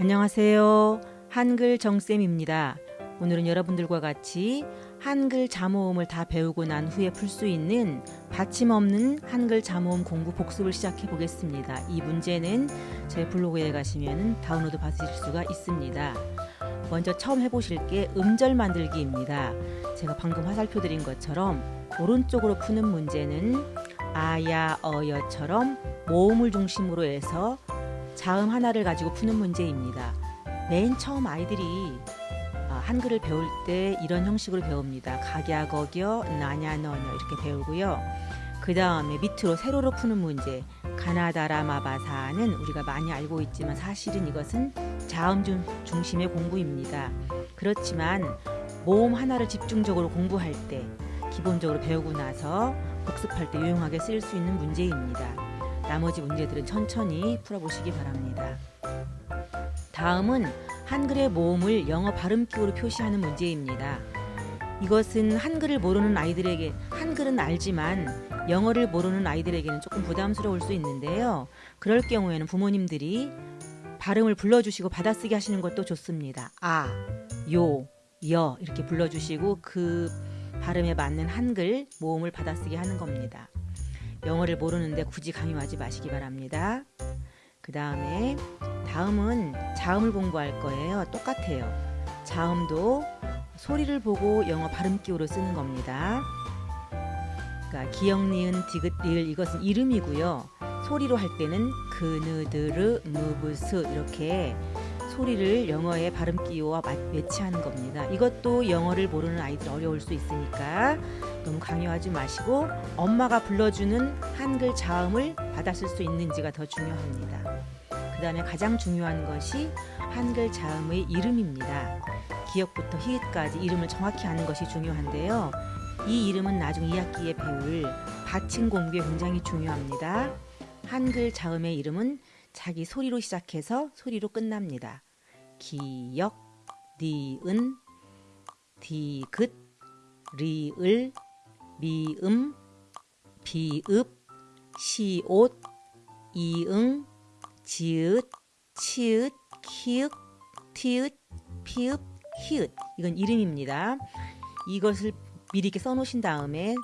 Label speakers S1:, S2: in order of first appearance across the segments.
S1: 안녕하세요. 한글 정쌤입니다. 오늘은 여러분들과 같이 한글 자모음을 다 배우고 난 후에 풀 수 있는 받침 없는 한글 자모음 공부 복습을 시작해 보겠습니다. 이 문제는 제 블로그에 가시면 다운로드 받으실 수가 있습니다. 먼저 처음 해보실 게 음절 만들기입니다. 제가 방금 화살표 드린 것처럼 오른쪽으로 푸는 문제는 아야 어여처럼 모음을 중심으로 해서 자음 하나를 가지고 푸는 문제입니다. 맨 처음 아이들이 아, 한글을 배울 때 이런 형식으로 배웁니다. 각야, 거겨, 나냐, 너냐 이렇게 배우고요. 그 다음에 밑으로 세로로 푸는 문제 가나다라 마바사는 우리가 많이 알고 있지만 사실은 이것은 자음 중심의 공부입니다. 그렇지만 모음 하나를 집중적으로 공부할 때 기본적으로 배우고 나서 복습할 때 유용하게 쓰일 수 있는 문제입니다. 나머지 문제들은 천천히 풀어보시기 바랍니다. 다음은 한글의 모음을 영어 발음 기호로 표시하는 문제입니다. 이것은 한글을 모르는 아이들에게 한글은 알지만 영어를 모르는 아이들에게는 조금 부담스러울 수 있는데요. 그럴 경우에는 부모님들이 발음을 불러주시고 받아쓰기 하시는 것도 좋습니다. 아, 요, 여 이렇게 불러주시고 그 발음에 맞는 한글 모음을 받아쓰기 하는 겁니다. 영어를 모르는데 굳이 강요하지 마시기 바랍니다. 그 다음에 다음은 자음을 공부할 거예요. 똑같아요. 자음도 소리를 보고 영어 발음 기호로 쓰는 겁니다. 그러니까 기역, 니은, 디귿, 리을 이것은 이름이고요. 소리로 할 때는 그느드르, 무브스 이렇게 소리를 영어의 발음 기호와 매치하는 겁니다. 이것도 영어를 모르는 아이들 어려울 수 있으니까 너무 강요하지 마시고 엄마가 불러주는 한글 자음을 받았을 수 있는지가 더 중요합니다. 그 다음에 가장 중요한 것이 한글 자음의 이름입니다. 기역부터 히읗까지 이름을 정확히 아는 것이 중요한데요. 이 이름은 나중 2학기에 배울 받침 공부에 굉장히 중요합니다. 한글 자음의 이름은 자기 소리로 시작해서 소리로 끝납니다. 기역, 니은, 디귿, 리을, 미음, 비읍, 시옷, 이응, 지읒, 치읒, 키읔, 티읒, 피읍, 히읗 이건 이름입니다. 이것을 미리 이렇게 써놓으신 다음에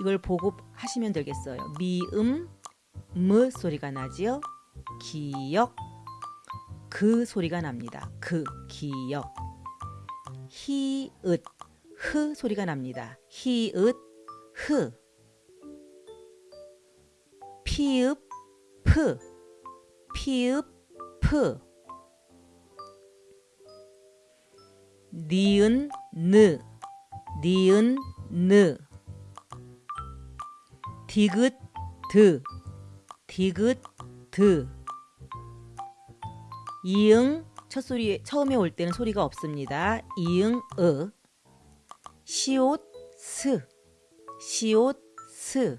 S1: 이걸 보고 하시면 되겠어요. 미음, 무 소리가 나지요. 기역, 그 소리가 납니다. 그, 기역. 히읗, 흐 소리가 납니다. 히읗, 흐. 피읖, 프. 피읖, 프. 니은, 느. 니은, 느. 디귿, 드. 디귿, 드. 이응 첫 소리 처음에 올 때는 소리가 없습니다. 이응 으. 시옷 스. 시옷 스.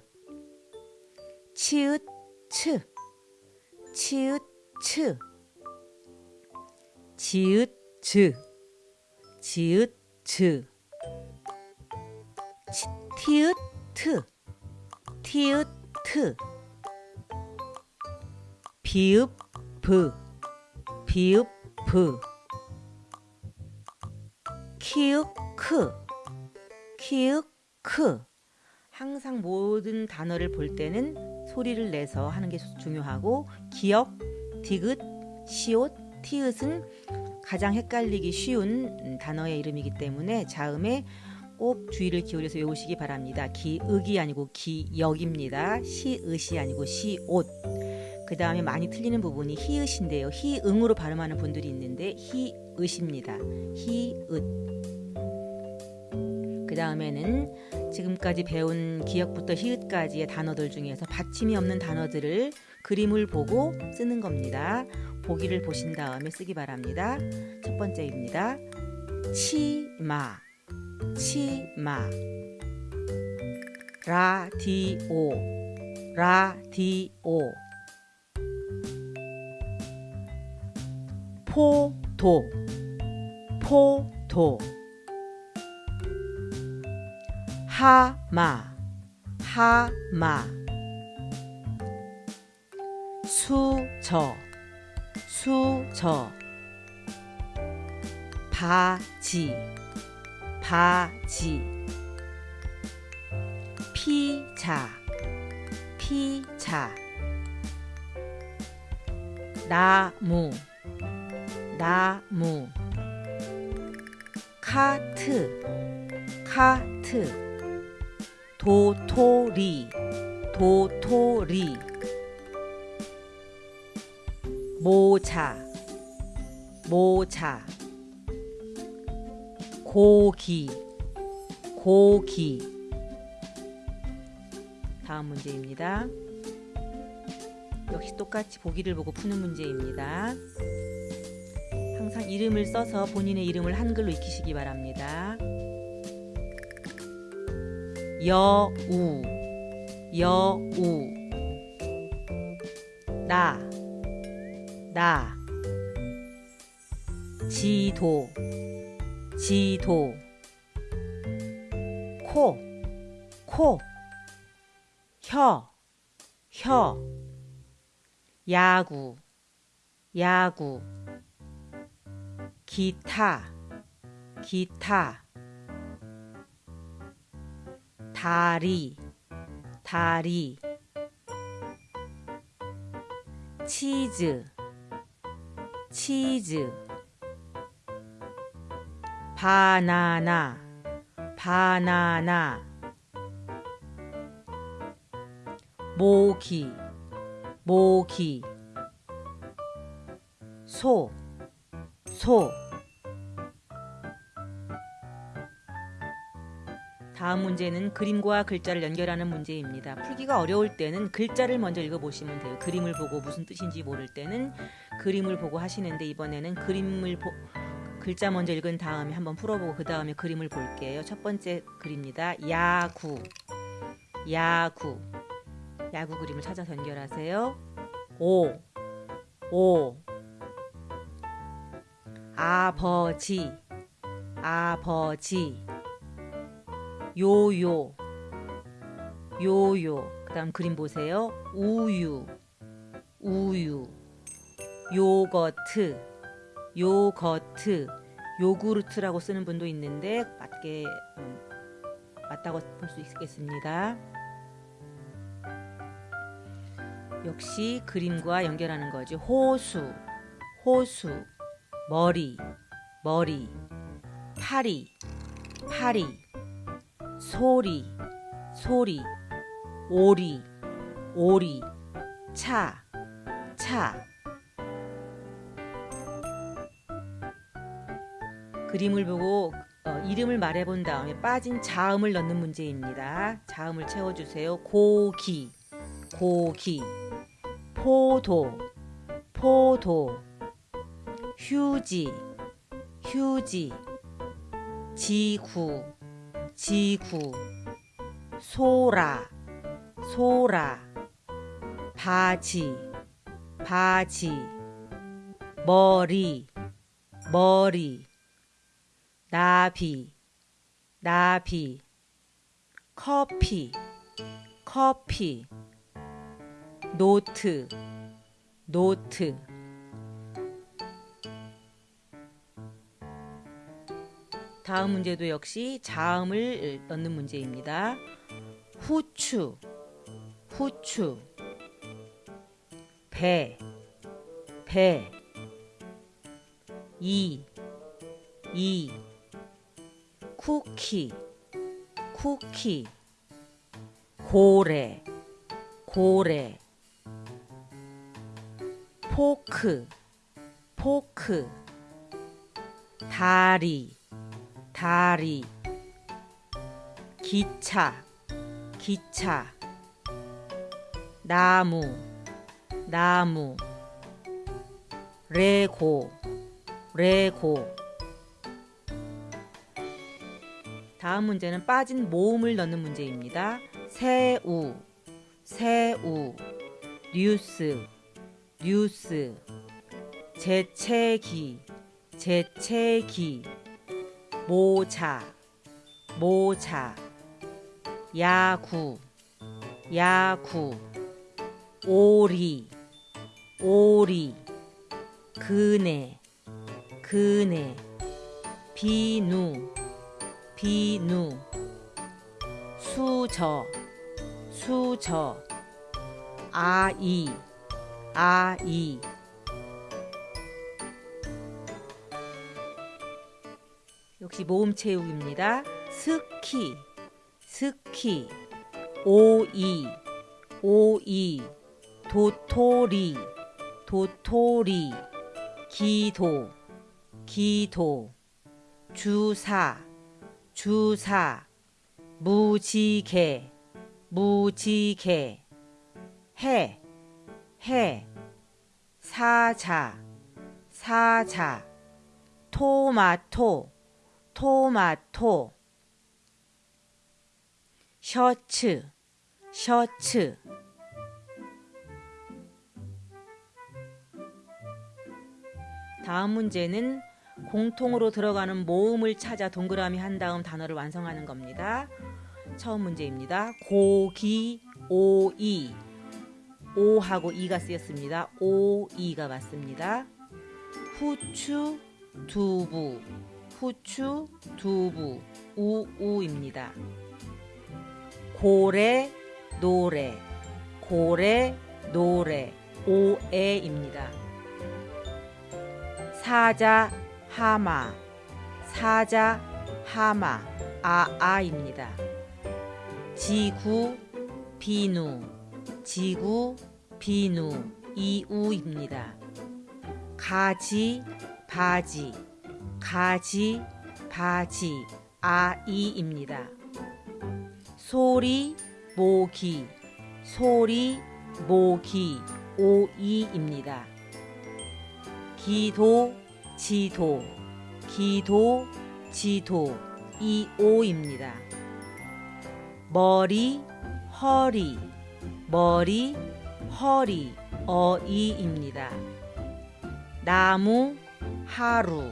S1: 치읓 츠. 치읓 츠. 지읒 즈. 지읒 즈 티읒 트. 티읒 트. 비읍 브 비읍 브 키읔 크 키읔 크 항상 모든 단어를 볼 때는 소리를 내서 하는 게 중요하고 기역, 디귿, 시옷, 티읕은 가장 헷갈리기 쉬운 단어의 이름이기 때문에 자음에 꼭 주의를 기울여서 외우시기 바랍니다. 기읍이 아니고 기역입니다. 시읒이 아니고 시옷. 그 다음에 많이 틀리는 부분이 히읗인데요. 히응으로 발음하는 분들이 있는데 히읗입니다. 히읗. 그 다음에는 지금까지 배운 기역부터 히읗까지의 단어들 중에서 받침이 없는 단어들을 그림을 보고 쓰는 겁니다. 보기를 보신 다음에 쓰기 바랍니다. 첫 번째입니다. 치마, 치마. 라디오, 라디오. 포도. 포도. 하마. 하마. 수저. 수저. 바지. 바지. 피자. 피자. 나무 나무. 카트. 카트. 도토리. 도토리. 모자. 모자. 고기. 고기. 다음 문제입니다. 역시 똑같이 보기를 보고 푸는 문제입니다. 이름을 써서 본인의 이름을 한글로 익히시기 바랍니다. 여우 여우. 나 나, 지도, 지도, 코, 코, 혀, 혀, 야구, 야구, 기타, 기타, 다리, 다리, 치즈, 치즈 바나나 바나나 모기 모기 소 소. 다음 문제는 그림과 글자를 연결하는 문제입니다. 풀기가 어려울 때는 글자를 먼저 읽어보시면 돼요. 그림을 보고 무슨 뜻인지 모를 때는 그림을 보고 하시는데 이번에는 그림을 보, 글자 먼저 읽은 다음에 한번 풀어보고 그 다음에 그림을 볼게요. 첫 번째 글입니다. 야구 야구 야구 그림을 찾아서 연결하세요. 오 오 아버지 아버지 요요. 요요. 그 다음 그림 보세요. 우유 우유. 요거트 요거트. 요구르트라고 쓰는 분도 있는데 맞게 음, 맞다고 볼 수 있겠습니다. 역시 그림과 연결하는 거죠 호수 호수. 머리 머리. 파리 파리 소리 소리 오리 오리 차 차. 그림을 보고 어, 이름을 말해본 다음에 빠진 자음을 넣는 문제입니다. 자음을 채워주세요. 고기, 고기, 포도, 포도, 휴지, 휴지, 지구, 지구 소라 소라 바지 바지 머리 머리 나비 나비 커피 커피 노트 노트 다음 문제도 역시 자음을 넣는 문제입니다. 후추, 후추, 배, 배, 이, 이, 쿠키, 쿠키, 고래, 고래, 포크, 포크, 다리, 다리 기차 기차 나무 나무 레고 레고. 다음 문제는 빠진 모음을 넣는 문제입니다. 새우 새우 뉴스 뉴스. 재채기 재채기 모자 모자 야구 야구 오리 오리 그네 그네 비누 비누 수저 수저 아이 아이 역시 모음 채우기입니다. 스키 스키 오이 오이. 도토리 도토리. 기도 기도. 주사 주사. 무지개 무지개. 해 해, 사자 사자. 토마토 토마토 셔츠 셔츠 다음 문제는 공통으로 들어가는 모음을 찾아 동그라미 한 다음 단어를 완성하는 겁니다. 처음 문제입니다. 고기 오이 오하고 이가 쓰였습니다. 오이가 맞습니다. 후추 두부 후추 두부 우우입니다. 고래 노래 고래 노래 오에입니다. 사자 하마 사자 하마 아아입니다. 지구 비누 지구 비누 이우입니다. 가지 바지 가지 바지 아이입니다. 소리 모기 소리 모기 오이입니다. 기도 지도 기도 지도 이오입니다. 머리 허리 머리 허리 어이입니다. 나무 하루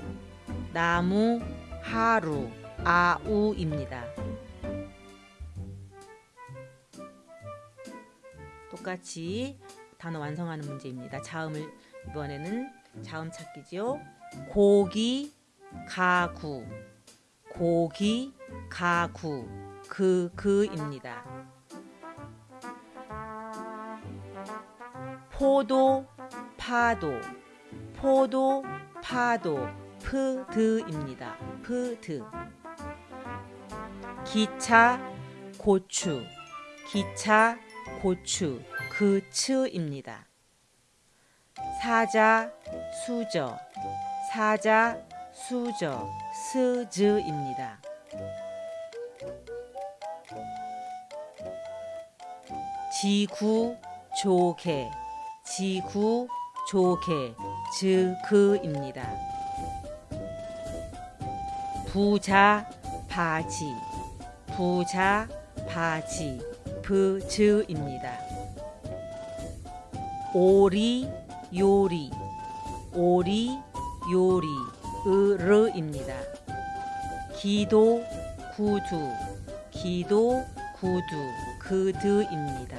S1: 나무 하루 아우입니다. 똑같이 단어 완성하는 문제입니다. 자음을 이번에는 자음 찾기죠. 고기 가구 고기 가구 그 그입니다. 포도 파도 포도 파도 프드입니다. 프드 기차 고추 기차 고추 그츠입니다. 사자 수저 사자 수저 스즈입니다. 지구 조개 지구 조개 즈그입니다. 부자 바지. 부자 바지. 부즈입니다. 오리 요리. 오리 요리. 으르입니다. 기도 구두. 기도 구두. 그드입니다.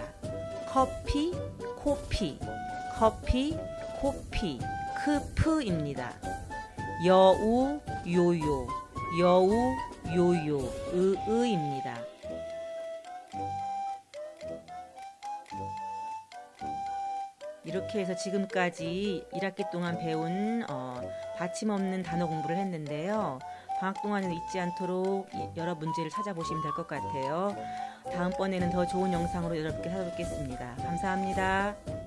S1: 커피 코피. 커피 코피. 크프입니다. 여우 요요 여우 요요 으으입니다. 이렇게 해서 지금까지 1학기 동안 배운 어, 받침 없는 단어 공부를 했는데요. 방학 동안에는 잊지 않도록 여러 문제를 찾아보시면 될 것 같아요. 다음번에는 더 좋은 영상으로 여러분께 찾아뵙겠습니다. 감사합니다.